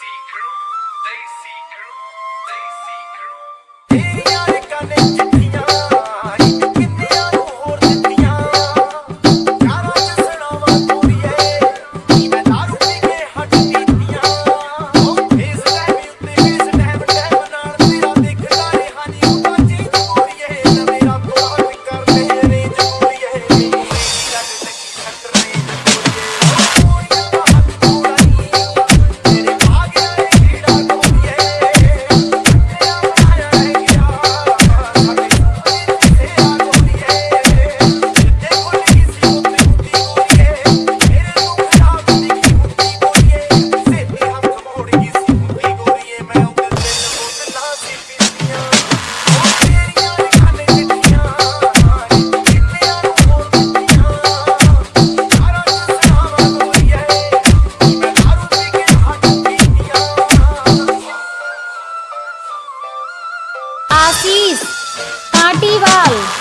see. Evolve.